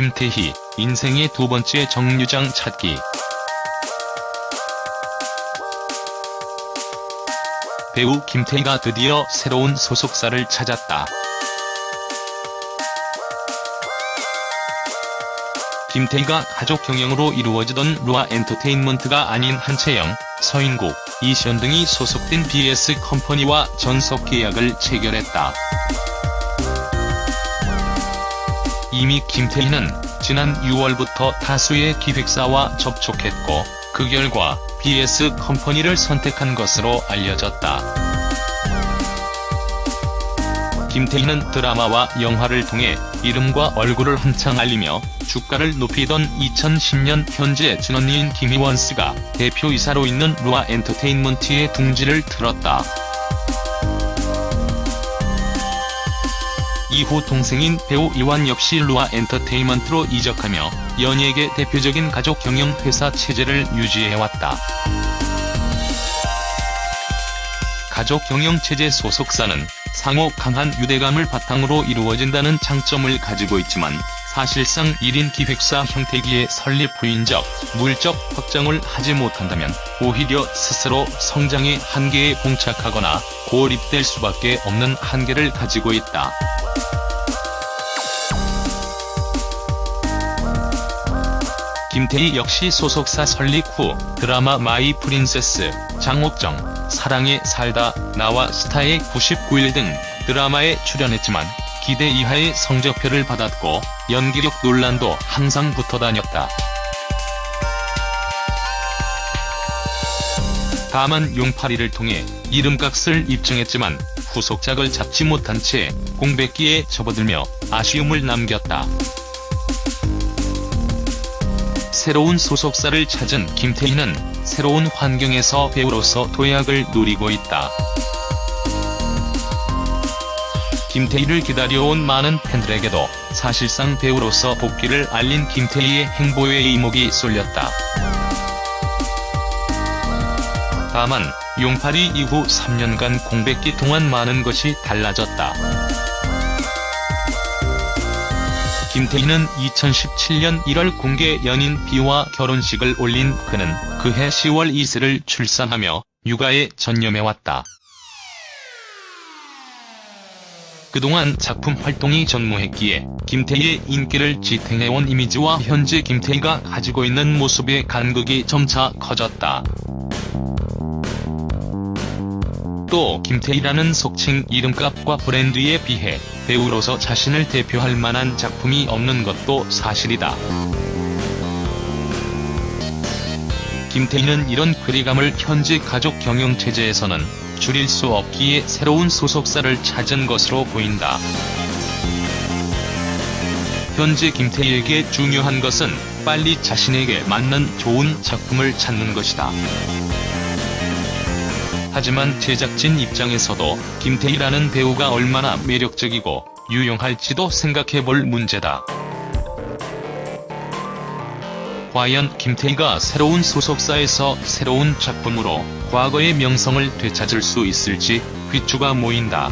김태희, 인생의 두 번째 정류장 찾기. 배우 김태희가 드디어 새로운 소속사를 찾았다. 김태희가 가족 경영으로 이루어지던 루아 엔터테인먼트가 아닌 한채영, 서인국, 이시연 등이 소속된 BS 컴퍼니와 전속 계약을 체결했다. 이미 김태희는 지난 6월부터 다수의 기획사와 접촉했고 그 결과 BS 컴퍼니를 선택한 것으로 알려졌다. 김태희는 드라마와 영화를 통해 이름과 얼굴을 한창 알리며 주가를 높이던 2010년 현재 진언니인 김희원스가 대표이사로 있는 루아 엔터테인먼트의 둥지를 틀었다. 이후 동생인 배우 이완 역시 루아 엔터테인먼트로 이적하며 연예계 대표적인 가족 경영 회사 체제를 유지해왔다. 가족 경영 체제 소속사는 상호 강한 유대감을 바탕으로 이루어진다는 장점을 가지고 있지만 사실상 1인 기획사 형태기에 설립 후인적, 물적 확장을 하지 못한다면 오히려 스스로 성장의 한계에 봉착하거나 고립될 수밖에 없는 한계를 가지고 있다. 김태희 역시 소속사 설립 후 드라마 마이 프린세스, 장옥정, 사랑에 살다, 나와 스타의 99일 등 드라마에 출연했지만 기대 이하의 성적표를 받았고 연기력 논란도 항상 붙어 다녔다. 다만 용팔이를 통해 이름값을 입증했지만 후속작을 잡지 못한 채 공백기에 접어들며 아쉬움을 남겼다. 새로운 소속사를 찾은 김태희는 새로운 환경에서 배우로서 도약을 누리고 있다. 김태희를 기다려온 많은 팬들에게도 사실상 배우로서 복귀를 알린 김태희의 행보에 이목이 쏠렸다. 다만 용팔이 이후 3년간 공백기 동안 많은 것이 달라졌다. 김태희는 2017년 1월 공개 연인 비와 결혼식을 올린 그는 그해 10월 이슬을 출산하며 육아에 전념해왔다. 그동안 작품 활동이 전무했기에 김태희의 인기를 지탱해온 이미지와 현재 김태희가 가지고 있는 모습의 간극이 점차 커졌다. 또 김태희라는 속칭 이름값과 브랜드에 비해 배우로서 자신을 대표할 만한 작품이 없는 것도 사실이다. 김태희는 이런 괴리감을 현재 가족 경영체제에서는 줄일 수 없기에 새로운 소속사를 찾은 것으로 보인다. 현재 김태희에게 중요한 것은 빨리 자신에게 맞는 좋은 작품을 찾는 것이다. 하지만 제작진 입장에서도 김태희라는 배우가 얼마나 매력적이고 유용할지도 생각해볼 문제다. 과연 김태희가 새로운 소속사에서 새로운 작품으로 과거의 명성을 되찾을 수 있을지 귀추가 모인다.